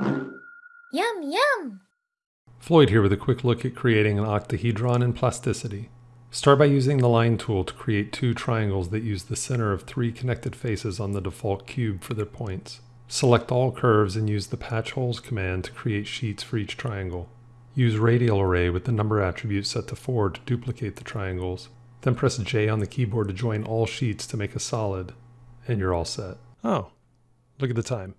Yum, yum! Floyd here with a quick look at creating an octahedron in plasticity. Start by using the line tool to create two triangles that use the center of three connected faces on the default cube for their points. Select all curves and use the patch holes command to create sheets for each triangle. Use radial array with the number attribute set to 4 to duplicate the triangles. Then press J on the keyboard to join all sheets to make a solid, and you're all set. Oh, look at the time.